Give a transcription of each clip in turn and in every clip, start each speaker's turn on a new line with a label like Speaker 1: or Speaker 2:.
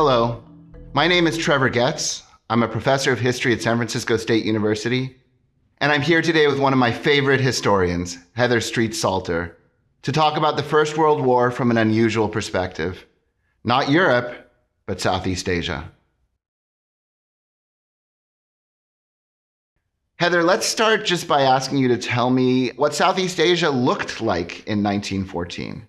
Speaker 1: Hello, my name is Trevor Getz. I'm a professor of history at San Francisco State University, and I'm here today with one of my favorite historians, Heather Streets-Salter, to talk about the First World War from an unusual perspective. Not Europe, but Southeast Asia. Heather, let's start just by asking you to tell me what Southeast Asia looked like in 1914.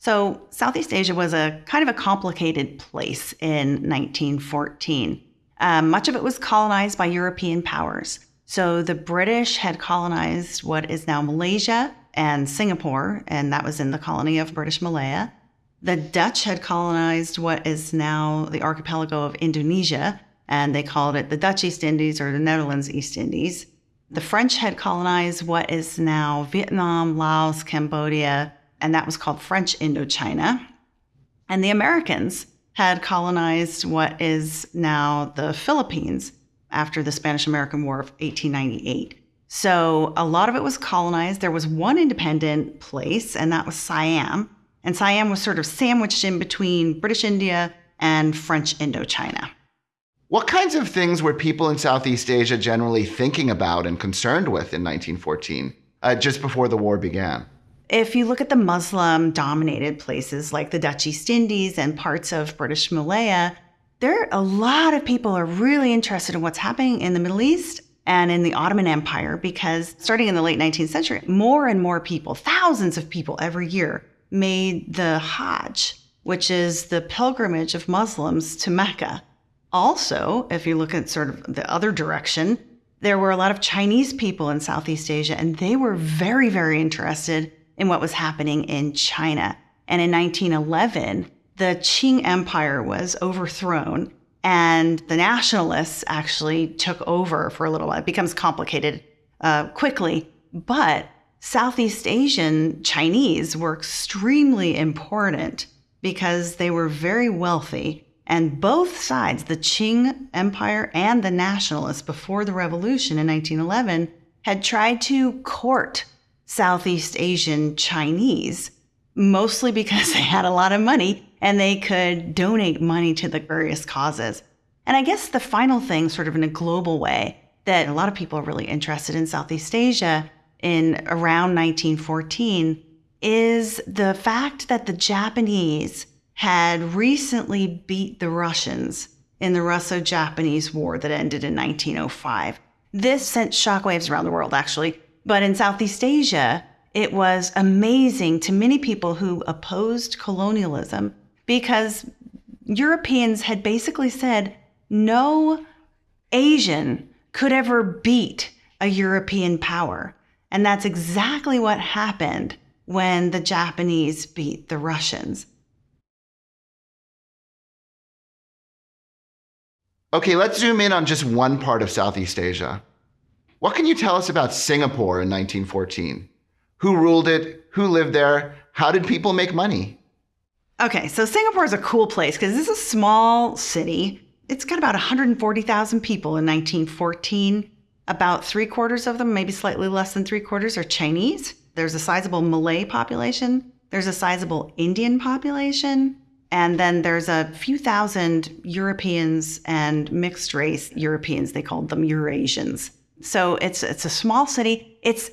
Speaker 2: So, Southeast Asia was a kind of a complicated place in 1914. Um, much of it was colonized by European powers. So, the British had colonized what is now Malaysia and Singapore, and that was in the colony of British Malaya. The Dutch had colonized what is now the archipelago of Indonesia, and they called it the Dutch East Indies or the Netherlands East Indies. The French had colonized what is now Vietnam, Laos, Cambodia, and that was called French Indochina. And the Americans had colonized what is now the Philippines after the Spanish American War of 1898. So a lot of it was colonized. There was one independent place, and that was Siam. And Siam was sort of sandwiched in between British India and French Indochina.
Speaker 1: What kinds of things were people in Southeast Asia generally thinking about and concerned with in 1914, uh, just before the war began?
Speaker 2: If you look at the Muslim dominated places like the Dutch East Indies and parts of British Malaya, there are a lot of people are really interested in what's happening in the Middle East and in the Ottoman Empire because starting in the late 19th century, more and more people, thousands of people every year, made the Hajj, which is the pilgrimage of Muslims to Mecca. Also, if you look at sort of the other direction, there were a lot of Chinese people in Southeast Asia, and they were very, very interested in what was happening in China. And in 1911, the Qing Empire was overthrown and the nationalists actually took over for a little while. It becomes complicated uh, quickly, but Southeast Asian Chinese were extremely important because they were very wealthy. And both sides, the Qing Empire and the nationalists before the revolution in 1911, had tried to court Southeast Asian Chinese, mostly because they had a lot of money and they could donate money to the various causes. And I guess the final thing, sort of in a global way, that a lot of people are really interested in Southeast Asia in around 1914 is the fact that the Japanese had recently beat the Russians in the Russo Japanese War that ended in 1905. This sent shockwaves around the world, actually, but in Southeast Asia, it was amazing to many people who opposed colonialism because Europeans had basically said no Asian could ever beat a European power. And that's exactly what happened when the Japanese beat the Russians.
Speaker 1: Okay, let's zoom in on just one part of Southeast Asia. What can you tell us about Singapore in 1914? Who ruled it? Who lived there? How did people make money?
Speaker 2: Okay, so Singapore is a cool place because is a small city. It's got about 140,000 people in 1914. About three quarters of them, maybe slightly less than three quarters, are Chinese. There's a sizable Malay population. There's a sizable Indian population. And then there's a few thousand Europeans and mixed race Europeans. They called them Eurasians. So it's it's a small city. It's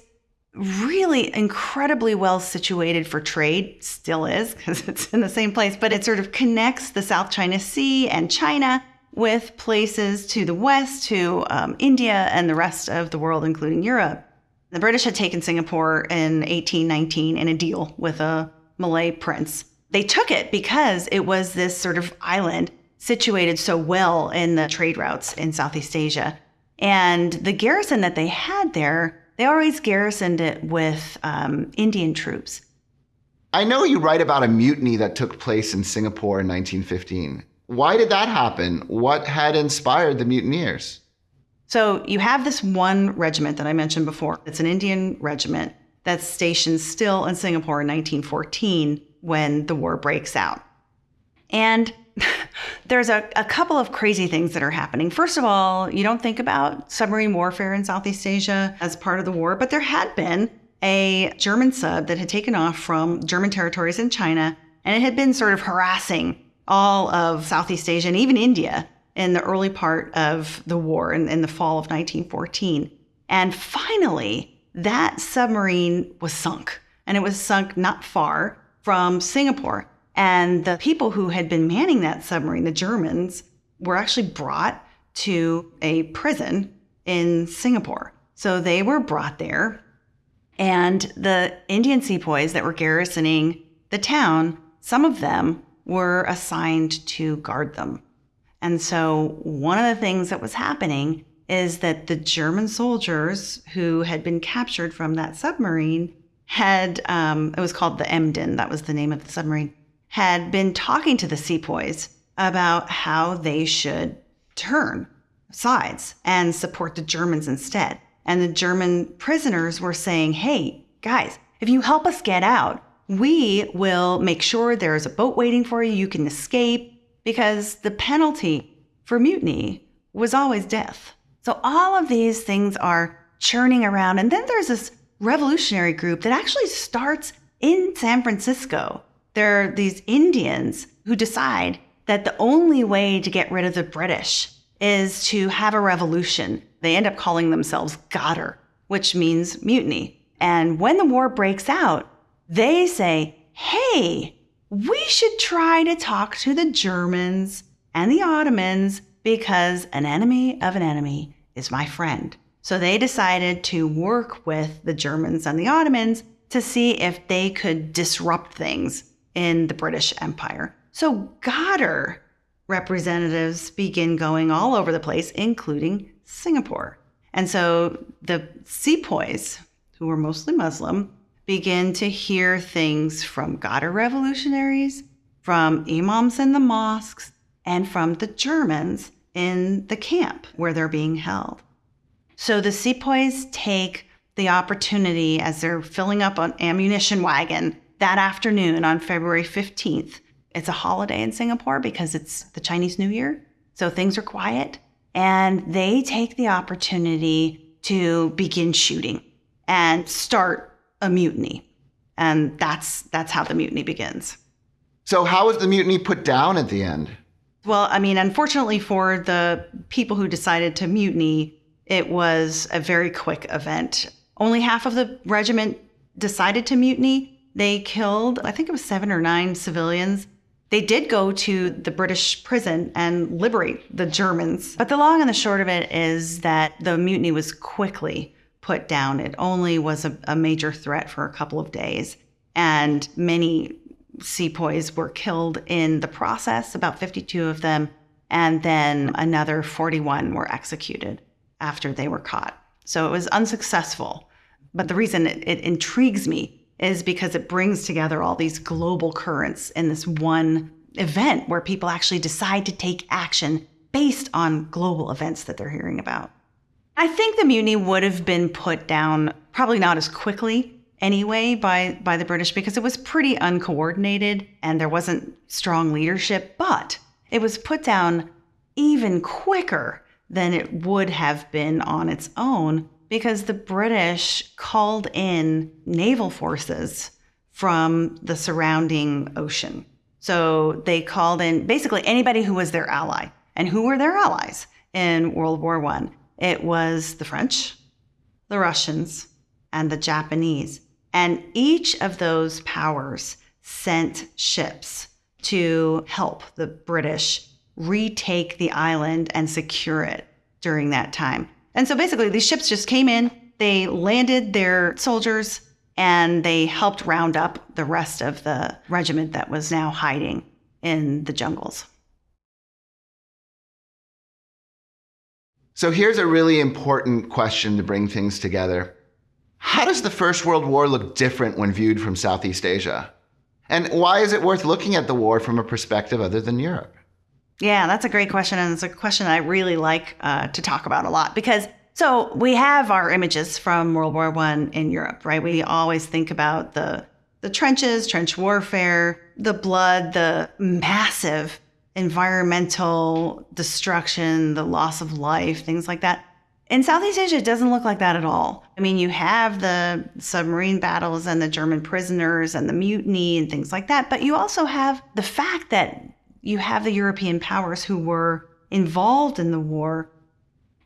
Speaker 2: really incredibly well situated for trade, still is because it's in the same place, but it sort of connects the South China Sea and China with places to the west, to um, India and the rest of the world, including Europe. The British had taken Singapore in 1819 in a deal with a Malay prince. They took it because it was this sort of island situated so well in the trade routes in Southeast Asia and the garrison that they had there, they always garrisoned it with um, Indian troops.
Speaker 1: I know you write about a mutiny that took place in Singapore in 1915. Why did that happen? What had inspired the mutineers?
Speaker 2: So you have this one regiment that I mentioned before. It's an Indian regiment that's stationed still in Singapore in 1914 when the war breaks out. And there's a, a couple of crazy things that are happening. First of all, you don't think about submarine warfare in Southeast Asia as part of the war, but there had been a German sub that had taken off from German territories in China, and it had been sort of harassing all of Southeast Asia and even India in the early part of the war in, in the fall of 1914. And finally, that submarine was sunk, and it was sunk not far from Singapore. And the people who had been manning that submarine, the Germans, were actually brought to a prison in Singapore. So they were brought there, and the Indian sepoys that were garrisoning the town, some of them were assigned to guard them. And so one of the things that was happening is that the German soldiers who had been captured from that submarine had, um, it was called the Emden, that was the name of the submarine, had been talking to the sepoys about how they should turn sides and support the Germans instead. And the German prisoners were saying, hey, guys, if you help us get out, we will make sure there's a boat waiting for you. You can escape because the penalty for mutiny was always death. So all of these things are churning around. And then there's this revolutionary group that actually starts in San Francisco. There are these Indians who decide that the only way to get rid of the British is to have a revolution. They end up calling themselves Ghadar, which means mutiny. And when the war breaks out, they say, hey, we should try to talk to the Germans and the Ottomans because an enemy of an enemy is my friend. So they decided to work with the Germans and the Ottomans to see if they could disrupt things in the British Empire. So Ghadar representatives begin going all over the place, including Singapore. And so the sepoys, who were mostly Muslim, begin to hear things from Ghadar revolutionaries, from imams in the mosques, and from the Germans in the camp where they're being held. So the sepoys take the opportunity as they're filling up an ammunition wagon that afternoon on February 15th it's a holiday in Singapore because it's the Chinese New Year. So things are quiet. And they take the opportunity to begin shooting and start a mutiny. And that's that's how the mutiny begins.
Speaker 1: So how was the mutiny put down at the end?
Speaker 2: Well, I mean, unfortunately for the people who decided to mutiny, it was a very quick event. Only half of the regiment decided to mutiny. They killed, I think it was seven or nine civilians, they did go to the British prison and liberate the Germans. But the long and the short of it is that the mutiny was quickly put down. It only was a, a major threat for a couple of days. And many sepoys were killed in the process, about 52 of them. And then another 41 were executed after they were caught. So it was unsuccessful. But the reason it, it intrigues me is because it brings together all these global currents in this one event where people actually decide to take action based on global events that they're hearing about. I think the mutiny would have been put down probably not as quickly anyway by by the British because it was pretty uncoordinated and there wasn't strong leadership, but it was put down even quicker than it would have been on its own because the British called in naval forces from the surrounding ocean. So they called in basically anybody who was their ally. And who were their allies in World War I? It was the French, the Russians, and the Japanese. And each of those powers sent ships to help the British retake the island and secure it during that time. And so basically, these ships just came in, they landed their soldiers, and they helped round up the rest of the regiment that was now hiding in the jungles.
Speaker 1: So here's a really important question to bring things together. How does the First World War look different when viewed from Southeast Asia? And why is it worth looking at the war from a perspective other than Europe?
Speaker 2: Yeah, that's a great question. And it's a question I really like uh, to talk about a lot because so we have our images from World War One in Europe, right? We always think about the the trenches, trench warfare, the blood, the massive environmental destruction, the loss of life, things like that. In Southeast Asia, it doesn't look like that at all. I mean, you have the submarine battles and the German prisoners and the mutiny and things like that, but you also have the fact that you have the European powers who were involved in the war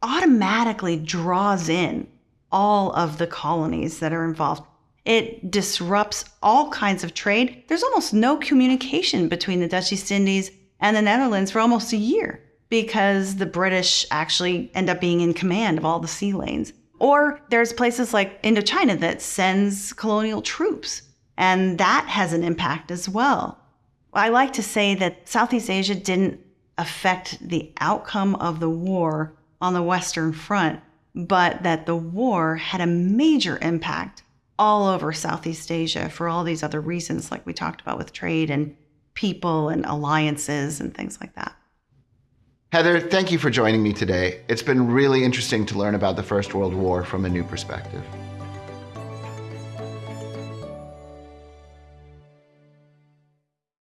Speaker 2: automatically draws in all of the colonies that are involved. It disrupts all kinds of trade. There's almost no communication between the Dutch East Indies and the Netherlands for almost a year because the British actually end up being in command of all the sea lanes. Or there's places like Indochina that sends colonial troops, and that has an impact as well. I like to say that Southeast Asia didn't affect the outcome of the war on the Western Front, but that the war had a major impact all over Southeast Asia for all these other reasons, like we talked about with trade and people and alliances and things like that.
Speaker 1: Heather, thank you for joining me today. It's been really interesting to learn about the First World War from a new perspective.